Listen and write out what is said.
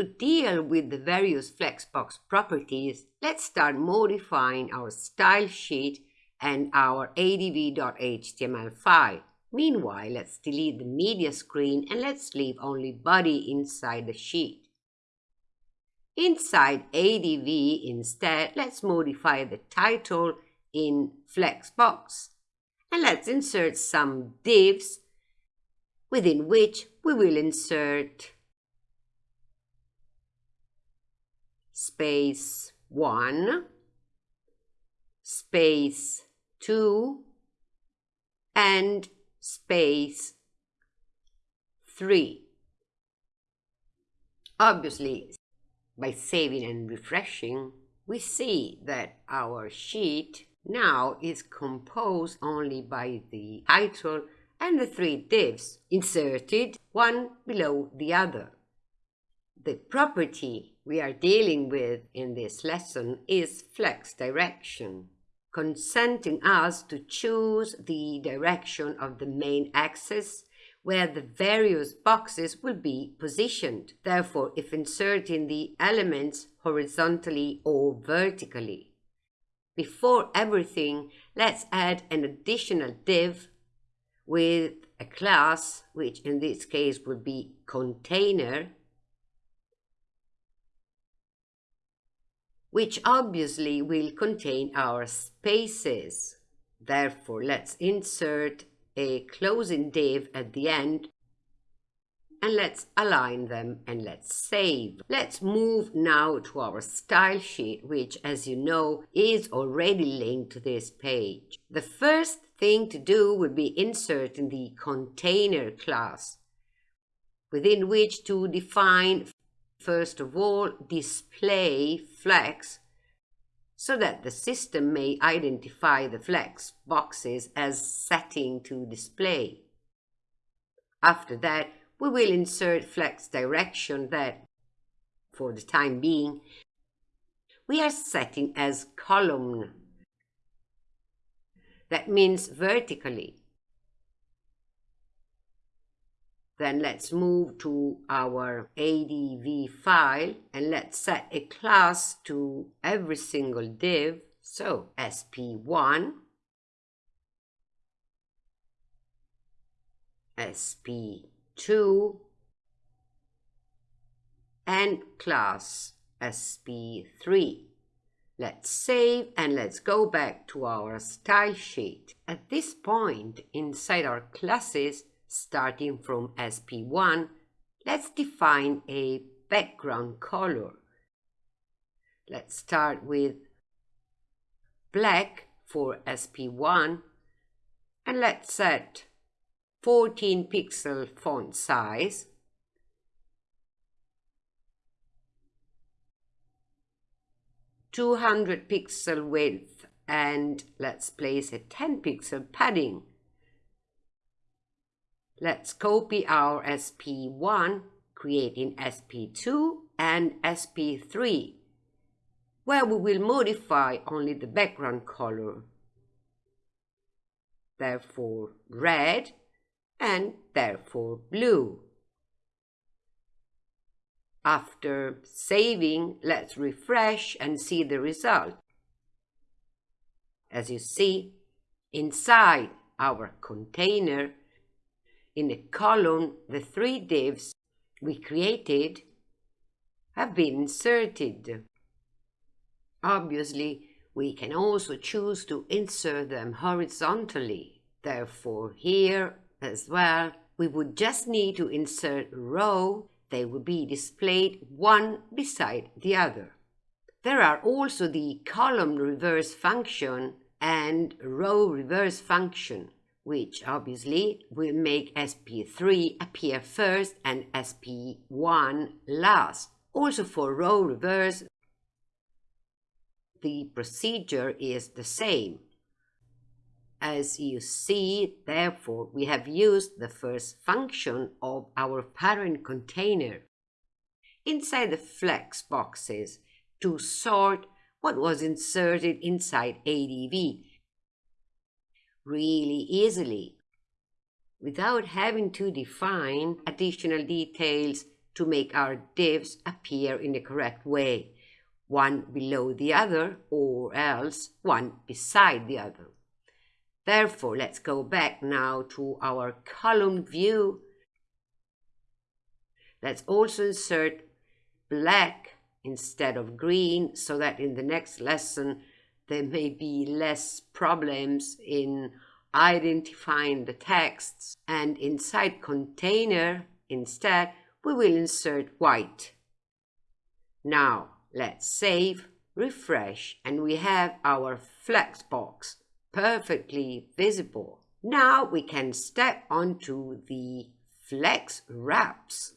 To deal with the various Flexbox properties, let's start modifying our style sheet and our adv.html file. Meanwhile, let's delete the media screen and let's leave only body inside the sheet. Inside ADV instead, let's modify the title in Flexbox. And let's insert some divs within which we will insert space 1, space 2, and space 3. Obviously, by saving and refreshing, we see that our sheet now is composed only by the title and the three divs inserted one below the other. The property we are dealing with in this lesson is flex direction, consenting us to choose the direction of the main axis where the various boxes will be positioned. Therefore, if inserting the elements horizontally or vertically. Before everything, let's add an additional div with a class, which in this case would be container, which obviously will contain our spaces. Therefore, let's insert a closing div at the end and let's align them and let's save. Let's move now to our style sheet, which as you know is already linked to this page. The first thing to do would be inserting the container class, within which to define, first of all, display flex so that the system may identify the flex boxes as setting to display. After that, we will insert flex direction that, for the time being, we are setting as column. That means vertically. Then let's move to our ADV file and let's set a class to every single div. So SP1, SP2, and class SP3. Let's save and let's go back to our style sheet. At this point, inside our classes, starting from SP1, let's define a background color. Let's start with black for SP1 and let's set 14 pixel font size Two hundred pixel width and let's place a 10 pixel padding Let's copy our SP1, creating SP2 and SP3, where we will modify only the background color. Therefore red and therefore blue. After saving, let's refresh and see the result. As you see, inside our container, in the column, the three divs we created have been inserted. Obviously, we can also choose to insert them horizontally. Therefore, here as well, we would just need to insert a row. They would be displayed one beside the other. There are also the column reverse function and row reverse function which obviously will make SP3 appear first and SP1 last. Also for row reverse, the procedure is the same. As you see, therefore, we have used the first function of our parent container inside the flex boxes to sort what was inserted inside ADV really easily without having to define additional details to make our divs appear in the correct way, one below the other or else one beside the other. Therefore, let's go back now to our column view. Let's also insert black instead of green so that in the next lesson there may be less problems in identifying the texts and inside container instead we will insert white. Now let's save, refresh and we have our flex box perfectly visible. Now we can step onto the flex wraps.